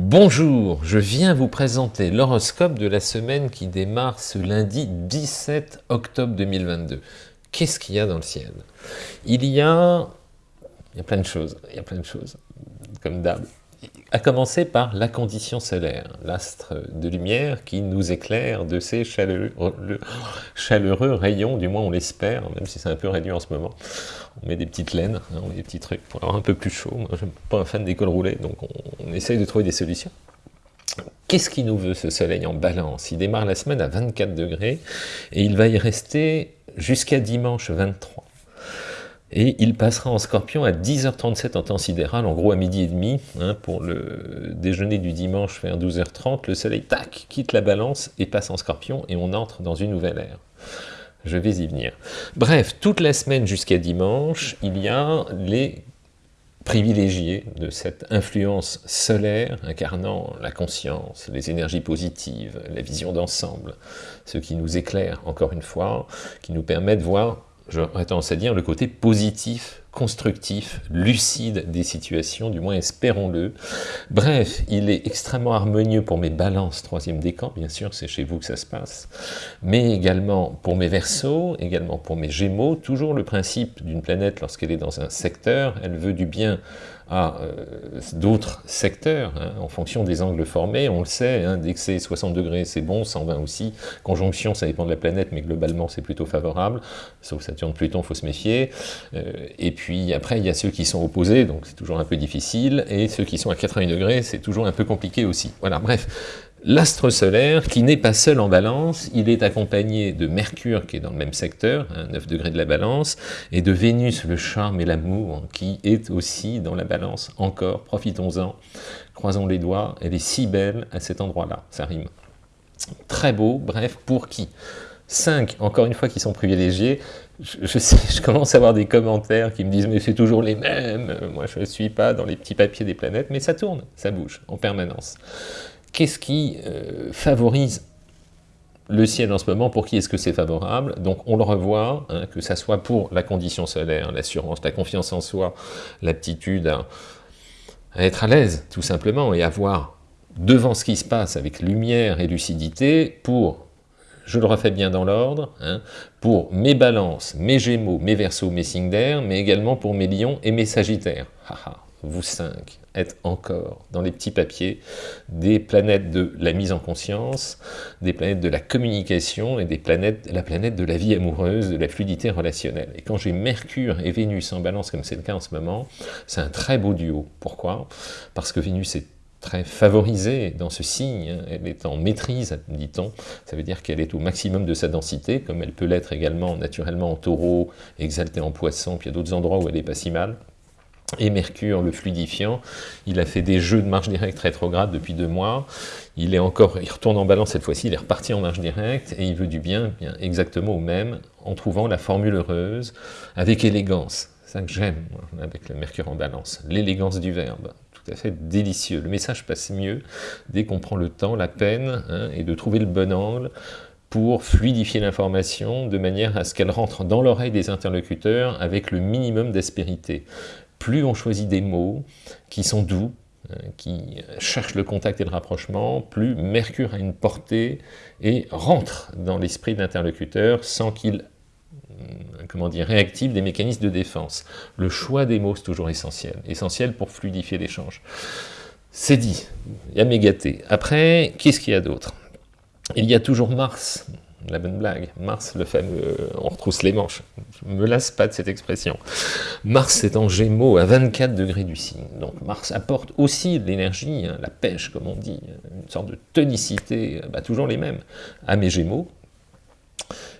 Bonjour, je viens vous présenter l'horoscope de la semaine qui démarre ce lundi 17 octobre 2022. Qu'est-ce qu'il y a dans le ciel? Il y a... Il y a plein de choses, il y a plein de choses, comme d'hab à commencer par la condition solaire, l'astre de lumière qui nous éclaire de ses chaleureux, rayons, du moins on l'espère, même si c'est un peu réduit en ce moment. On met des petites laines, hein, on des petits trucs pour avoir un peu plus chaud. Moi, je suis pas un fan des cols roulés, donc on, on essaye de trouver des solutions. Qu'est-ce qui nous veut ce soleil en balance? Il démarre la semaine à 24 degrés et il va y rester jusqu'à dimanche 23 et il passera en scorpion à 10h37 en temps sidéral, en gros à midi et demi, hein, pour le déjeuner du dimanche vers 12h30, le soleil, tac, quitte la balance et passe en scorpion, et on entre dans une nouvelle ère. Je vais y venir. Bref, toute la semaine jusqu'à dimanche, il y a les privilégiés de cette influence solaire incarnant la conscience, les énergies positives, la vision d'ensemble, ce qui nous éclaire, encore une fois, qui nous permet de voir j'aurais tendance à dire, le côté positif, constructif, lucide des situations, du moins espérons-le. Bref, il est extrêmement harmonieux pour mes balances, troisième décan, bien sûr, c'est chez vous que ça se passe, mais également pour mes versos, également pour mes gémeaux, toujours le principe d'une planète, lorsqu'elle est dans un secteur, elle veut du bien à euh, d'autres secteurs, hein, en fonction des angles formés, on le sait, hein, dès que c'est 60 degrés c'est bon, 120 aussi, conjonction ça dépend de la planète, mais globalement c'est plutôt favorable, sauf Saturne-Pluton, faut se méfier, euh, après il y a ceux qui sont opposés, donc c'est toujours un peu difficile, et ceux qui sont à 80 degrés, c'est toujours un peu compliqué aussi. Voilà, bref, L'astre solaire, qui n'est pas seul en balance, il est accompagné de Mercure, qui est dans le même secteur, 9 hein, degrés de la balance, et de Vénus, le charme et l'amour, qui est aussi dans la balance, encore, profitons-en, croisons les doigts, elle est si belle à cet endroit-là, ça rime. Très beau, bref, pour qui? Cinq, encore une fois, qui sont privilégiés, je, sais, je commence à avoir des commentaires qui me disent « mais c'est toujours les mêmes, moi je ne suis pas dans les petits papiers des planètes », mais ça tourne, ça bouge, en permanence. Qu'est-ce qui euh, favorise le ciel en ce moment, pour qui est-ce que c'est favorable? Donc on le revoit, hein, que ça soit pour la condition solaire, l'assurance, la confiance en soi, l'aptitude à, être à l'aise, tout simplement, et à voir devant ce qui se passe avec lumière et lucidité, pour, je le refais bien dans l'ordre, hein, pour mes balances, mes gémeaux, mes versos, mes signes d'air, mais également pour mes lions et mes sagittaires. vous cinq, être encore dans les petits papiers des planètes de la mise en conscience, des planètes de la communication et des planètes, la planète de la vie amoureuse, de la fluidité relationnelle. Et quand j'ai Mercure et Vénus en balance, comme c'est le cas en ce moment, c'est un très beau duo. Pourquoi? Parce que Vénus est très favorisée dans ce signe, elle est en maîtrise, dit-on, ça veut dire qu'elle est au maximum de sa densité, comme elle peut l'être également naturellement en taureau, exaltée en poisson, puis il y a d'autres endroits où elle n'est pas si mal, et Mercure, le fluidifiant, il a fait des jeux de marche directe rétrograde depuis deux mois, il est encore, il retourne en balance cette fois-ci, il est reparti en marche directe, et il veut du bien, bien exactement au même, en trouvant la formule heureuse, avec élégance, c'est ça que j'aime, avec le Mercure en balance, l'élégance du verbe, tout à fait délicieux, le message passe mieux dès qu'on prend le temps, la peine, hein, et de trouver le bon angle, pour fluidifier l'information de manière à ce qu'elle rentre dans l'oreille des interlocuteurs avec le minimum d'aspérité. Plus on choisit des mots qui sont doux, euh, qui cherchent le contact et le rapprochement, plus Mercure a une portée et rentre dans l'esprit de l'interlocuteur sans qu'il comment dire, réactive des mécanismes de défense. Le choix des mots, c'est toujours essentiel. Essentiel pour fluidifier l'échange. C'est dit, il y a mégaté. Après, qu'est-ce qu'il y a d'autre? Il y a toujours Mars, la bonne blague. Mars, le fameux, on retrousse les manches. Je me lasse pas de cette expression. Mars est en gémeaux à 24 degrés du signe. Donc Mars apporte aussi de l'énergie, hein, la pêche comme on dit, une sorte de tonicité, bah, toujours les mêmes, à mes gémeaux,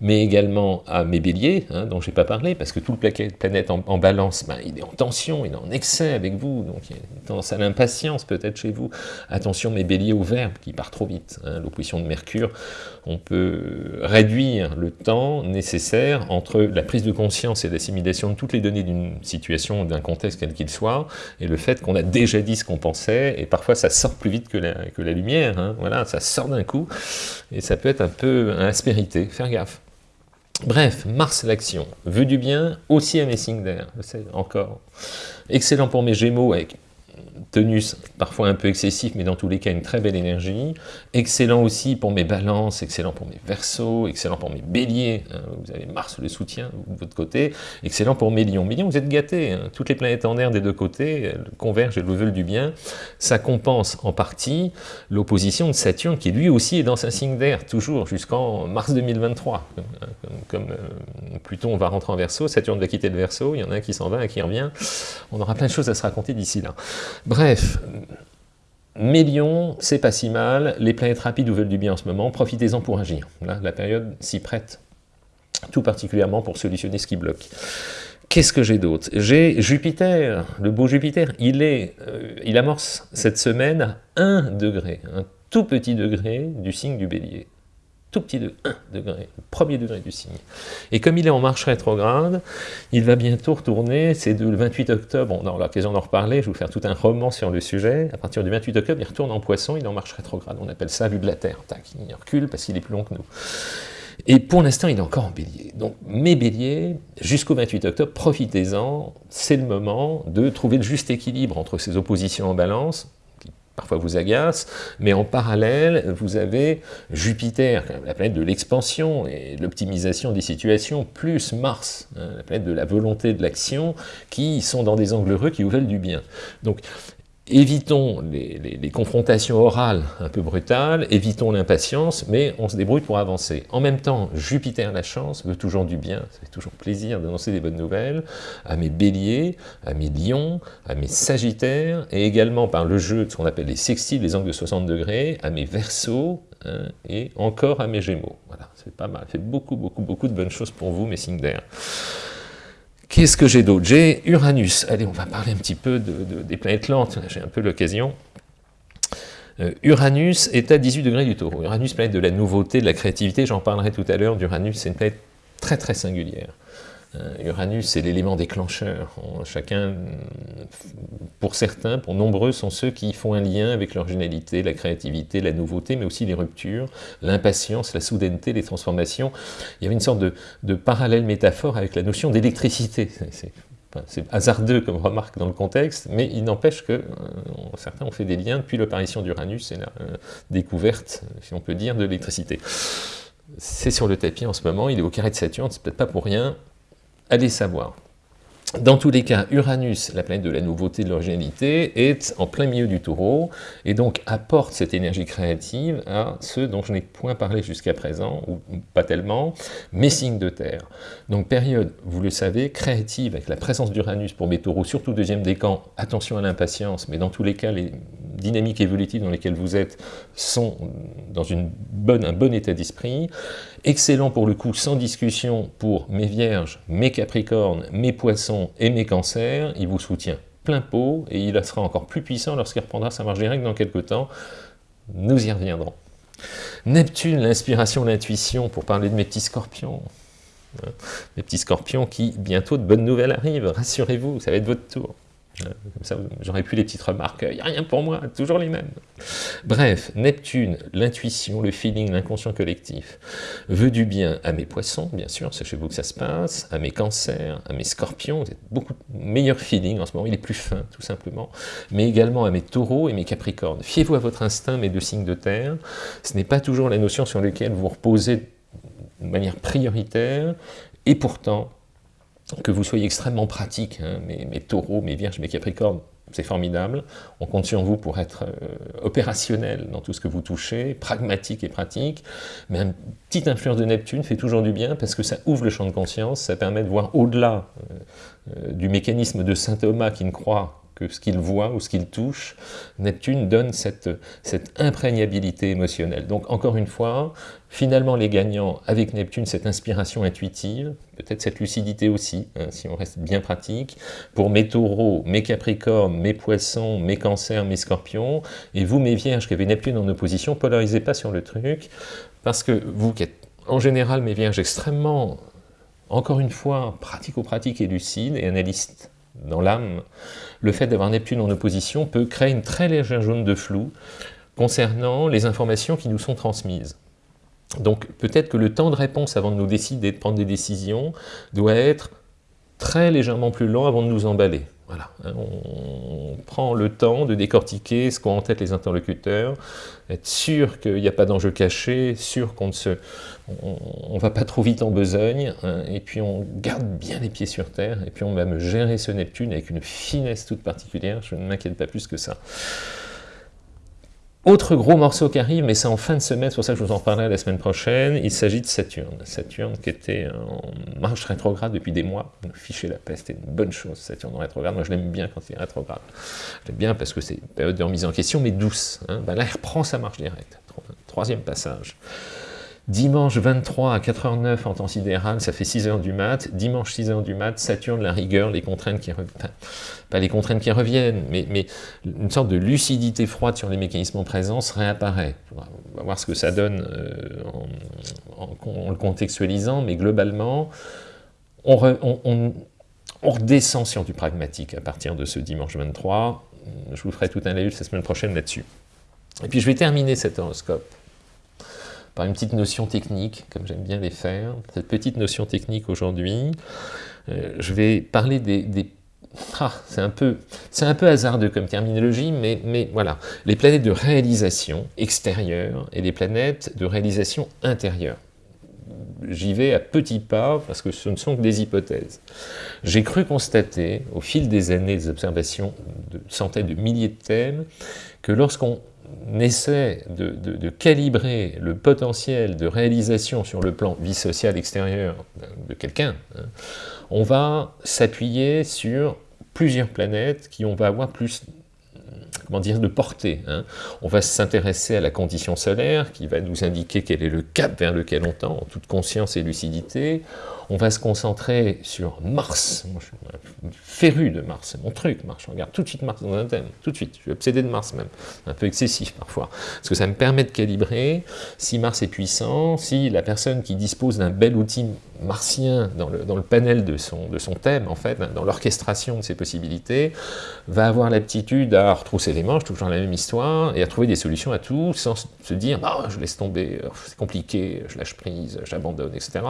mais également à mes béliers, hein, dont je n'ai pas parlé, parce que tout le planète en, balance, ben, il est en tension, il est en excès avec vous, donc il y a une tendance à l'impatience peut-être chez vous. Attention mes béliers au verbe, qui part trop vite, hein, l'opposition de Mercure, on peut réduire le temps nécessaire entre la prise de conscience et l'assimilation de toutes les données d'une situation d'un contexte quel qu'il soit, et le fait qu'on a déjà dit ce qu'on pensait, et parfois ça sort plus vite que la, lumière, hein, voilà, ça sort d'un coup, et ça peut être un peu aspérité, faire gaffe. Bref, Mars l'action, veut du bien, aussi à mes signes d'air, encore. Excellent pour mes gémeaux avec tenus parfois un peu excessif, mais dans tous les cas une très belle énergie. Excellent aussi pour mes balances, excellent pour mes versos, excellent pour mes béliers. Hein. vous avez Mars le soutien de votre côté. Excellent pour mes lions. Mes lions, vous êtes gâtés. Hein. toutes les planètes en air des deux côtés convergent et le veulent du bien. Ça compense en partie l'opposition de Saturne qui lui aussi est dans un signe d'air, toujours jusqu'en mars 2023. Comme, euh, Pluton va rentrer en verso, Saturne va quitter le verso, il y en a un qui s'en va, un qui revient. On aura plein de choses à se raconter d'ici là. Bref, Mélion, c'est pas si mal, les planètes rapides vous veulent du bien en ce moment, profitez-en pour agir. Là, la période s'y prête, tout particulièrement pour solutionner ce qui bloque. Qu'est-ce que j'ai d'autre? J'ai Jupiter, le beau Jupiter, il, est, euh, il amorce cette semaine à 1 degré, un tout petit degré du signe du bélier tout petit de 1 degré, le premier degré du signe. Et comme il est en marche rétrograde, il va bientôt retourner, c'est le 28 octobre, on aura l'occasion d'en reparler, je vais vous faire tout un roman sur le sujet, à partir du 28 octobre, il retourne en poisson, il est en marche rétrograde, on appelle ça vue de la Terre, tac, il recule parce qu'il est plus long que nous. Et pour l'instant, il est encore en bélier. Donc, mes béliers, jusqu'au 28 octobre, profitez-en, c'est le moment de trouver le juste équilibre entre ces oppositions en balance, parfois vous agace, mais en parallèle, vous avez Jupiter, la planète de l'expansion et de l'optimisation des situations, plus Mars, hein, la planète de la volonté de l'action, qui sont dans des angles heureux qui vous veulent du bien. Évitons les, confrontations orales un peu brutales, évitons l'impatience, mais on se débrouille pour avancer. En même temps, Jupiter, la chance, veut toujours du bien, ça fait toujours plaisir d'annoncer des bonnes nouvelles à mes béliers, à mes lions, à mes sagittaires, et également par le jeu de ce qu'on appelle les sextiles, les angles de 60 degrés, à mes versos, hein, et encore à mes gémeaux. Voilà, c'est pas mal, fait beaucoup, beaucoup, beaucoup de bonnes choses pour vous, mes signes d'air. Qu'est-ce que j'ai d'autre? J'ai Uranus. Allez, on va parler un petit peu des planètes lentes, j'ai un peu l'occasion. Euh, Uranus est à 18 degrés du taureau. Uranus, planète de la nouveauté, de la créativité, j'en parlerai tout à l'heure d'Uranus, c'est une planète très très singulière. Euh, Uranus, c'est l'élément déclencheur. chacun, pour certains, pour nombreux, sont ceux qui font un lien avec l'originalité, la créativité, la nouveauté, mais aussi les ruptures, l'impatience, la soudaineté, les transformations. Il y avait une sorte de, parallèle métaphore avec la notion d'électricité. C'est hasardeux comme remarque dans le contexte, mais il n'empêche que euh, certains ont fait des liens depuis l'apparition d'Uranus et la euh, découverte, si on peut dire, de l'électricité. C'est sur le tapis en ce moment, il est au carré de Saturne, c'est peut-être pas pour rien, Allez savoir. Dans tous les cas, Uranus, la planète de la nouveauté, de l'originalité, est en plein milieu du taureau, et donc apporte cette énergie créative à ceux dont je n'ai point parlé jusqu'à présent, ou pas tellement, mes signes de terre. Donc période, vous le savez, créative, avec la présence d'Uranus pour mes taureaux, surtout deuxième décan, attention à l'impatience, mais dans tous les cas, les dynamiques évolutives dans lesquelles vous êtes sont dans une bonne, un bon état d'esprit, excellent pour le coup, sans discussion, pour mes vierges, mes capricornes, mes poissons et mes cancers, il vous soutient plein pot, et il sera encore plus puissant lorsqu'il reprendra sa marge directe dans quelques temps, nous y reviendrons. Neptune, l'inspiration, l'intuition, pour parler de mes petits scorpions, hein, mes petits scorpions qui, bientôt, de bonnes nouvelles arrivent, rassurez-vous, ça va être votre tour. Comme ça, j'aurais pu les petites remarques, il n'y a rien pour moi, toujours les mêmes. Bref, Neptune, l'intuition, le feeling, l'inconscient collectif, veut du bien à mes poissons, bien sûr, sachez-vous que ça se passe, à mes cancers, à mes scorpions, vous êtes beaucoup meilleur feeling en ce moment, il est plus fin, tout simplement, mais également à mes taureaux et mes capricornes. Fiez-vous à votre instinct, mes deux signes de terre, ce n'est pas toujours la notion sur laquelle vous reposez de manière prioritaire, et pourtant, que vous soyez extrêmement pratique, hein, mes, taureaux, mes vierges, mes capricornes, c'est formidable. On compte sur vous pour être euh, opérationnel dans tout ce que vous touchez, pragmatique et pratique. Mais une petite influence de Neptune fait toujours du bien parce que ça ouvre le champ de conscience, ça permet de voir au-delà euh, euh, du mécanisme de saint Thomas qui ne croit que ce qu'il voit ou ce qu'il touche, Neptune donne cette, cette imprégnabilité émotionnelle. Donc encore une fois, finalement les gagnants avec Neptune, cette inspiration intuitive, peut-être cette lucidité aussi, hein, si on reste bien pratique, pour mes taureaux, mes capricornes, mes poissons, mes cancers, mes scorpions, et vous mes vierges qui avez Neptune en opposition, polarisez pas sur le truc, parce que vous qui êtes en général mes vierges extrêmement, encore une fois, pratico-pratique et lucide et analyste dans l'âme, le fait d'avoir Neptune en opposition peut créer une très légère zone de flou concernant les informations qui nous sont transmises. Donc peut-être que le temps de réponse avant de nous décider de prendre des décisions doit être très légèrement plus long avant de nous emballer. Voilà, on prend le temps de décortiquer ce qu'ont en tête les interlocuteurs, être sûr qu'il n'y a pas d'enjeu caché, sûr qu'on ne se, on, va pas trop vite en besogne, hein, et puis on garde bien les pieds sur terre, et puis on va me gérer ce Neptune avec une finesse toute particulière, je ne m'inquiète pas plus que ça. Autre gros morceau qui arrive, mais c'est en fin de semaine, c'est pour ça que je vous en parlerai la semaine prochaine, il s'agit de Saturne. Saturne qui était en marche rétrograde depuis des mois, ficher la peste, c'était une bonne chose, Saturne en rétrograde, moi je l'aime bien quand il est rétrograde. Je l'aime bien parce que c'est une période de remise en question, mais douce. Hein. Ben là, il reprend sa marche directe. Troisième passage. Dimanche 23 à 4h09 en temps sidéral, ça fait 6h du mat. Dimanche 6h du mat, Saturne, la rigueur, les contraintes qui reviennent, pas les contraintes qui reviennent, mais, une sorte de lucidité froide sur les mécanismes en présence réapparaît. On va voir ce que ça donne euh, en, le contextualisant, mais globalement, on, on, redescend sur du pragmatique à partir de ce dimanche 23. Je vous ferai tout un laïus la semaine prochaine là-dessus. Et puis je vais terminer cet horoscope par une petite notion technique, comme j'aime bien les faire. Cette petite notion technique aujourd'hui, euh, je vais parler des... ah, c'est un, peu, hasardeux comme terminologie, mais, mais voilà. Les planètes de réalisation extérieure et les planètes de réalisation intérieure. J'y vais à petits pas parce que ce ne sont que des hypothèses. J'ai cru constater, au fil des années des observations de centaines de milliers de thèmes, que lorsqu'on essaie de, calibrer le potentiel de réalisation sur le plan vie sociale extérieure de quelqu'un, hein, on va s'appuyer sur plusieurs planètes qui on va avoir plus comment dire, de portée. Hein. On va s'intéresser à la condition solaire qui va nous indiquer quel est le cap vers lequel on tend, en toute conscience et lucidité. On va se concentrer sur Mars. Je suis féru de Mars, c'est mon truc, Mars. Je regarde tout de suite Mars dans un thème, tout de suite. Je suis obsédé de Mars même. Un peu excessif parfois. Parce que ça me permet de calibrer si Mars est puissant, si la personne qui dispose d'un bel outil martien dans le, panel de son, thème, en fait, dans l'orchestration de ses possibilités, va avoir l'aptitude à retrousser manches, toujours la même histoire, et à trouver des solutions à tout, sans se dire bah, « je laisse tomber, c'est compliqué, je lâche prise, j'abandonne, etc. »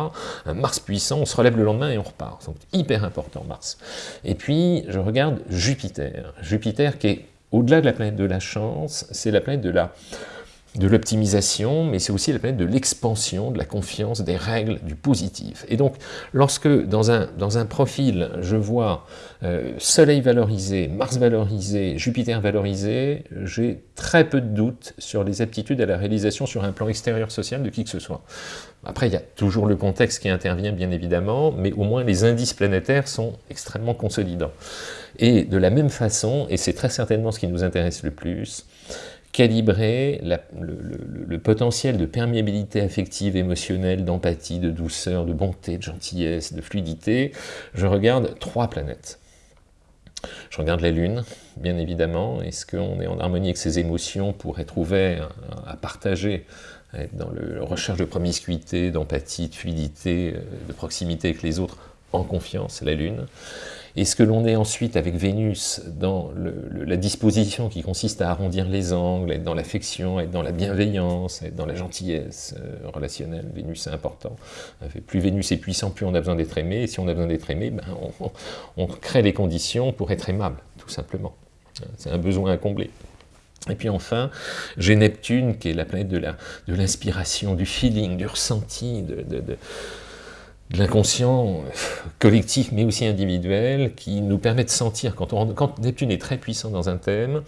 Un Mars puissant, on se relève le lendemain et on repart. Donc, hyper important, Mars. Et puis, je regarde Jupiter. Jupiter qui est, au-delà de la planète de la chance, c'est la planète de la de l'optimisation, mais c'est aussi la planète de l'expansion, de la confiance, des règles, du positif. Et donc, lorsque dans un, dans un profil, je vois euh, Soleil valorisé, Mars valorisé, Jupiter valorisé, j'ai très peu de doutes sur les aptitudes à la réalisation sur un plan extérieur social de qui que ce soit. Après, il y a toujours le contexte qui intervient, bien évidemment, mais au moins les indices planétaires sont extrêmement consolidants. Et de la même façon, et c'est très certainement ce qui nous intéresse le plus, calibrer le, potentiel de perméabilité affective, émotionnelle, d'empathie, de douceur, de bonté, de gentillesse, de fluidité, je regarde trois planètes. Je regarde la Lune, bien évidemment. Est-ce qu'on est en harmonie avec ses émotions pour être ouvert à partager, être dans la recherche de promiscuité, d'empathie, de fluidité, euh, de proximité avec les autres, en confiance, la Lune? Et ce que l'on est ensuite avec Vénus dans la disposition qui consiste à arrondir les angles, être dans l'affection, être dans la bienveillance, être dans la gentillesse euh, relationnelle, Vénus c'est important. Plus Vénus est puissant, plus on a besoin d'être aimé, et si on a besoin d'être aimé, ben on, crée les conditions pour être aimable, tout simplement. C'est un besoin à combler. Et puis enfin, j'ai Neptune, qui est la planète de l'inspiration, du feeling, du ressenti, de de l'inconscient collectif, mais aussi individuel, qui nous permet de sentir, quand, Neptune est très puissant dans un thème,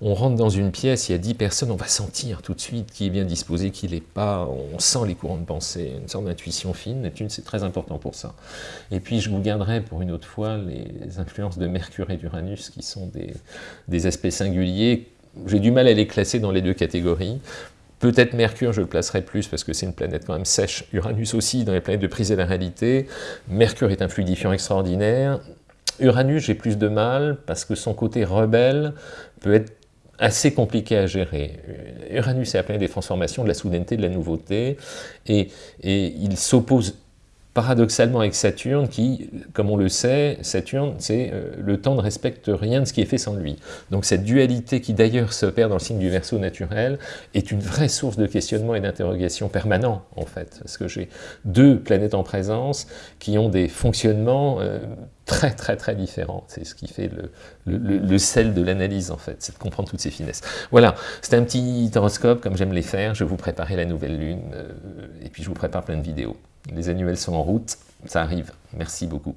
on rentre dans une pièce, il y a 10 personnes, on va sentir tout de suite qui est bien disposé, qui l'est pas, on sent les courants de pensée, une sorte d'intuition fine, Neptune c'est très important pour ça. Et puis je vous garderai pour une autre fois les influences de Mercure et d'Uranus, qui sont des aspects singuliers, j'ai du mal à les classer dans les deux catégories, Peut-être Mercure, je le placerai plus parce que c'est une planète quand même sèche. Uranus aussi, dans les planètes de prise et la réalité. Mercure est un fluidifiant extraordinaire. Uranus, j'ai plus de mal parce que son côté rebelle peut être assez compliqué à gérer. Uranus est la planète des transformations, de la soudaineté, de la nouveauté, et, et il s'oppose paradoxalement avec Saturne, qui, comme on le sait, Saturne, c'est euh, le temps ne respecte rien de ce qui est fait sans lui. Donc cette dualité qui d'ailleurs s'opère dans le signe du Verseau naturel est une vraie source de questionnement et d'interrogation permanent, en fait, parce que j'ai deux planètes en présence qui ont des fonctionnements euh, très très très différents. C'est ce qui fait le, le, sel de l'analyse en fait, c'est de comprendre toutes ces finesses. Voilà, c'était un petit horoscope comme j'aime les faire, je vous préparais la nouvelle lune, euh, et puis je vous prépare plein de vidéos. Les annuels sont en route, ça arrive. Merci beaucoup.